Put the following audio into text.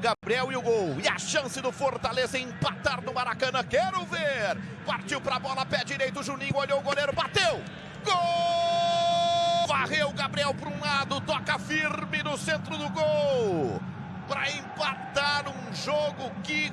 Gabriel e o gol. E a chance do Fortaleza empatar no Maracanã. Quero ver. Partiu pra bola, pé direito. Juninho olhou o goleiro, bateu. Gol! Varreu Gabriel para um lado, toca firme no centro do gol. Para empatar um jogo que